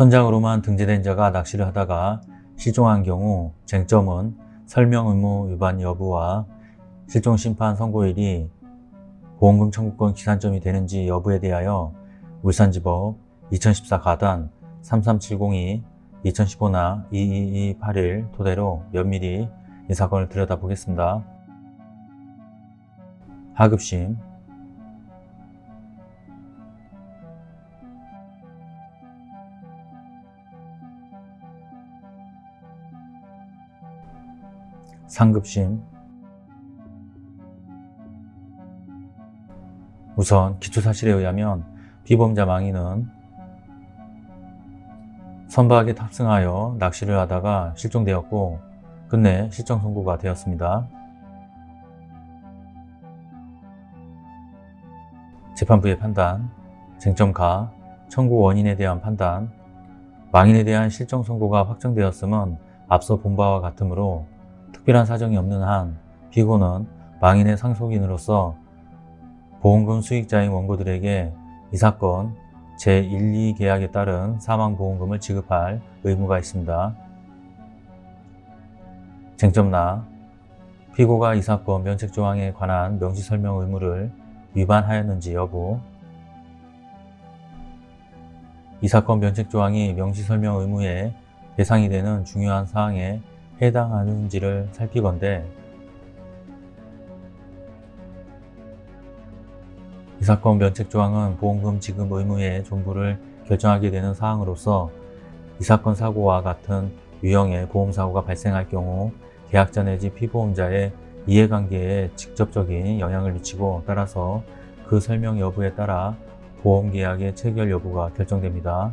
선장으로만 등재된 자가 낚시를 하다가 실종한 경우 쟁점은 설명 의무 위반 여부와 실종 심판 선고일이 보험금 청구권 기산점이 되는지 여부에 대하여 울산지법 2014 가단 33702 2015나 22281 토대로 면밀히 이 사건을 들여다보겠습니다. 하급심 상급심 우선 기초사실에 의하면 피보험자 망인은 선박에 탑승하여 낚시를 하다가 실종되었고 끝내 실종 선고가 되었습니다. 재판부의 판단, 쟁점가, 청구 원인에 대한 판단, 망인에 대한 실종 선고가 확정되었음은 앞서 본 바와 같으므로 특별한 사정이 없는 한 피고는 망인의 상속인으로서 보험금 수익자인 원고들에게 이 사건 제1, 2계약에 따른 사망보험금을 지급할 의무가 있습니다. 쟁점나 피고가 이 사건 면책조항에 관한 명시설명 의무를 위반하였는지 여부 이 사건 면책조항이 명시설명 의무의 대상이 되는 중요한 사항에 해당하는지를 살피건대 이 사건 면책조항은 보험금 지급 의무의 존부를 결정하게 되는 사항으로서 이 사건 사고와 같은 유형의 보험사고가 발생할 경우 계약자 내지 피보험자의 이해관계에 직접적인 영향을 미치고 따라서 그 설명 여부에 따라 보험계약의 체결 여부가 결정됩니다.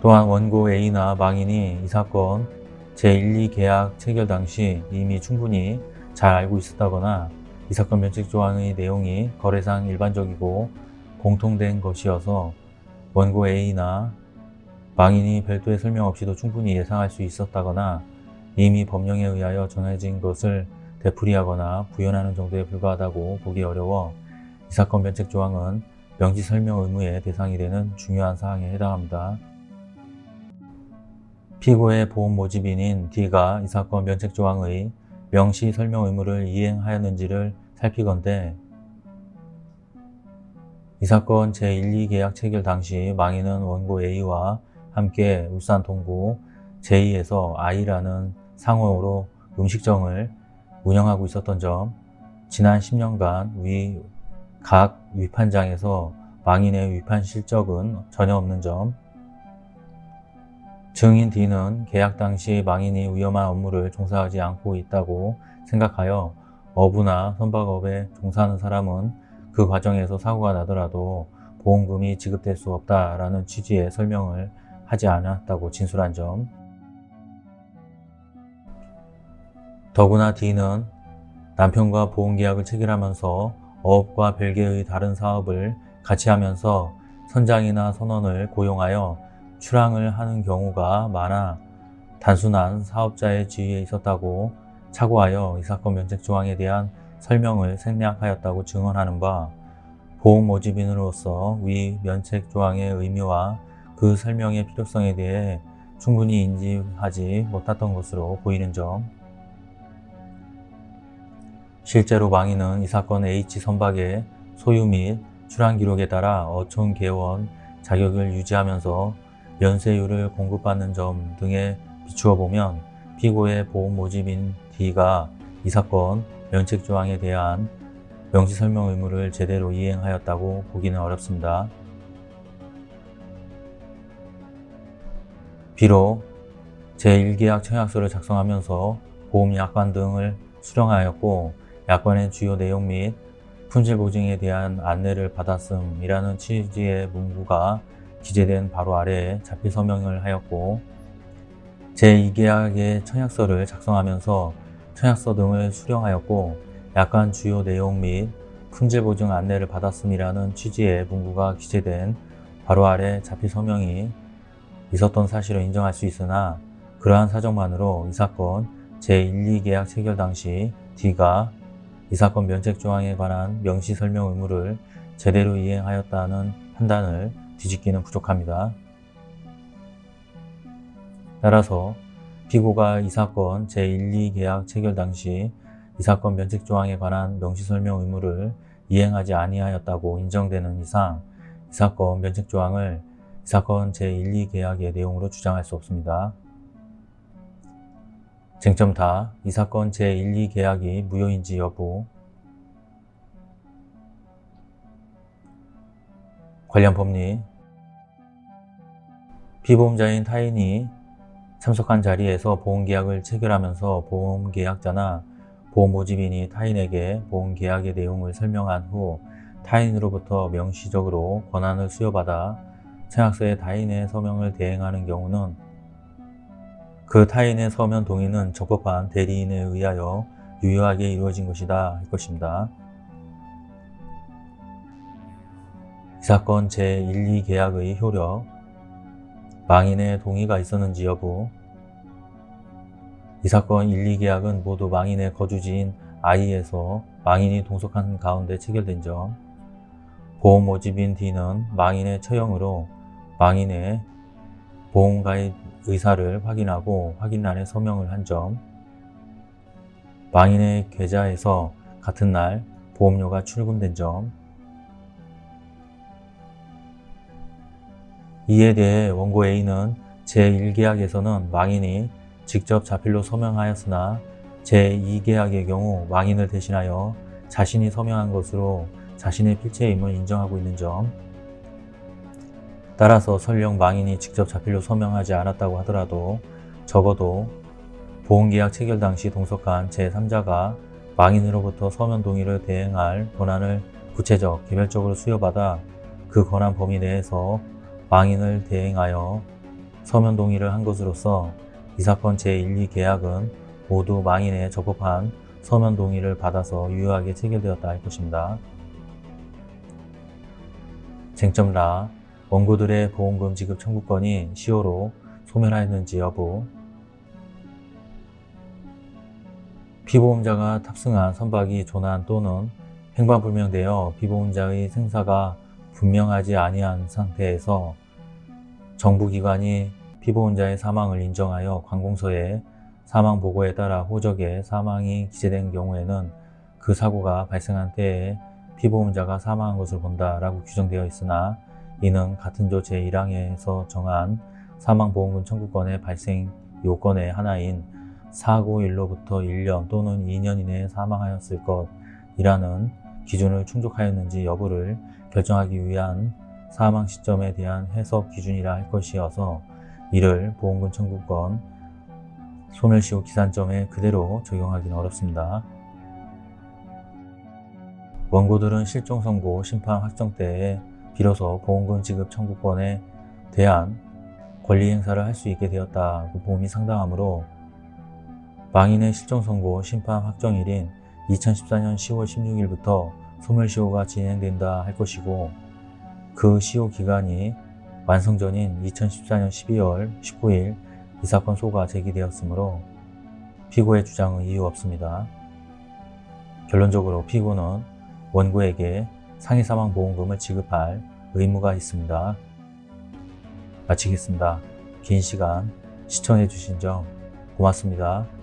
또한 원고 A나 망인이 이 사건 제1, 2계약 체결 당시 이미 충분히 잘 알고 있었다거나 이 사건 면책 조항의 내용이 거래상 일반적이고 공통된 것이어서 원고 A나 망인이 별도의 설명 없이도 충분히 예상할 수 있었다거나 이미 법령에 의하여 정해진 것을 되풀이하거나 부연하는 정도에 불과하다고 보기 어려워 이 사건 면책 조항은 명시 설명 의무의 대상이 되는 중요한 사항에 해당합니다. 피고의 보험 모집인인 D가 이 사건 면책조항의 명시 설명 의무를 이행하였는지를 살피건대 이 사건 제1, 2계약 체결 당시 망인은 원고 A와 함께 울산 동구 제2에서 I라는 상호로 음식점을 운영하고 있었던 점 지난 10년간 위 각 위판장에서 망인의 위판 실적은 전혀 없는 점 증인 D는 계약 당시 망인이 위험한 업무를 종사하지 않고 있다고 생각하여 어부나 선박업에 종사하는 사람은 그 과정에서 사고가 나더라도 보험금이 지급될 수 없다라는 취지의 설명을 하지 않았다고 진술한 점. 더구나 D는 남편과 보험계약을 체결하면서 어업과 별개의 다른 사업을 같이 하면서 선장이나 선원을 고용하여 출항을 하는 경우가 많아 단순한 사업자의 지위에 있었다고 착오하여 이 사건 면책 조항에 대한 설명을 생략하였다고 증언하는 바 보험 모집인으로서 위 면책 조항의 의미와 그 설명의 필요성에 대해 충분히 인지하지 못했던 것으로 보이는 점. 실제로 망인은 이 사건 H 선박의 소유 및 출항 기록에 따라 어촌 개원 자격을 유지하면서 연세율을 공급받는 점 등에 비추어 보면 피고의 보험 모집인 D가 이 사건 면책조항에 대한 명시설명 의무를 제대로 이행하였다고 보기는 어렵습니다. 비록 제1계약 청약서를 작성하면서 보험약관 등을 수령하였고 약관의 주요 내용 및 품질 보증에 대한 안내를 받았음이라는 취지의 문구가 기재된 바로 아래에 자필 서명을 하였고 제2계약의 청약서를 작성하면서 청약서 등을 수령하였고 약관 주요 내용 및 품질 보증 안내를 받았음이라는 취지의 문구가 기재된 바로 아래 자필 서명이 있었던 사실을 인정할 수 있으나 그러한 사정만으로 이 사건 제1, 2계약 체결 당시 D가 이 사건 면책 조항에 관한 명시 설명 의무를 제대로 이행하였다는 판단을 뒤집기는 부족합니다. 따라서 피고가 이 사건 제1, 2계약 체결 당시 이 사건 면책 조항에 관한 명시 설명 의무를 이행하지 아니하였다고 인정되는 이상 이 사건 면책 조항을 이 사건 제1, 2계약의 내용으로 주장할 수 없습니다. 쟁점 다 이 사건 제1, 2계약이 무효인지 여부 관련 법리 피보험자인 타인이 참석한 자리에서 보험계약을 체결하면서 보험계약자나 보험모집인이 타인에게 보험계약의 내용을 설명한 후 타인으로부터 명시적으로 권한을 수여받아 청약서에 타인의 서명을 대행하는 경우는 그 타인의 서면 동의는 적법한 대리인에 의하여 유효하게 이루어진 것이다 할 것입니다. 사건 제1, 2계약의 효력 망인의 동의가 있었는지 여부. 이 사건 1, 2계약은 모두 망인의 거주지인 I에서 망인이 동석한 가운데 체결된 점. 보험 모집인 D는 망인의 처형으로 망인의 보험가입 의사를 확인하고 확인란에 서명을 한 점. 망인의 계좌에서 같은 날 보험료가 출금된 점 이에 대해 원고 A는 제1계약에서는 망인이 직접 자필로 서명하였으나 제2계약의 경우 망인을 대신하여 자신이 서명한 것으로 자신의 필체임을 인정하고 있는 점. 따라서 설령 망인이 직접 자필로 서명하지 않았다고 하더라도 적어도 보험계약 체결 당시 동석한 제3자가 망인으로부터 서면 동의를 대행할 권한을 구체적, 개별적으로 수여받아 그 권한 범위 내에서 망인을 대행하여 서면 동의를 한 것으로서 이 사건 제1, 2계약은 모두 망인의 적법한 서면 동의를 받아서 유효하게 체결되었다 할 것입니다. 쟁점 라 원고들의 보험금 지급 청구권이 시효로 소멸하였는지 여부 피보험자가 탑승한 선박이 조난 또는 행방불명되어 피보험자의 생사가 분명하지 아니한 상태에서 정부기관이 피보험자의 사망을 인정하여 관공서에 사망 보고에 따라 호적에 사망이 기재된 경우에는 그 사고가 발생한 때에 피보험자가 사망한 것을 본다라고 규정되어 있으나 이는 같은 조 제1항에서 정한 사망보험금 청구권의 발생 요건의 하나인 사고일로부터 1년 또는 2년 이내에 사망하였을 것이라는 기준을 충족하였는지 여부를 결정하기 위한 사망 시점에 대한 해석 기준이라 할 것이어서 이를 보험금 청구권 소멸시효 기산점에 그대로 적용하기는 어렵습니다. 원고들은 실종 선고 심판 확정 때에 비로소 보험금 지급 청구권에 대한 권리 행사를 할 수 있게 되었다고 보험이 상당하므로 망인의 실종 선고 심판 확정일인 2014년 10월 16일부터 소멸시효가 진행된다 할 것이고 그 시효 기간이 완성 전인 2014년 12월 19일 이 사건 소가 제기되었으므로 피고의 주장은 이유 없습니다. 결론적으로 피고는 원고에게 상해사망보험금을 지급할 의무가 있습니다. 마치겠습니다. 긴 시간 시청해 주신 점 고맙습니다.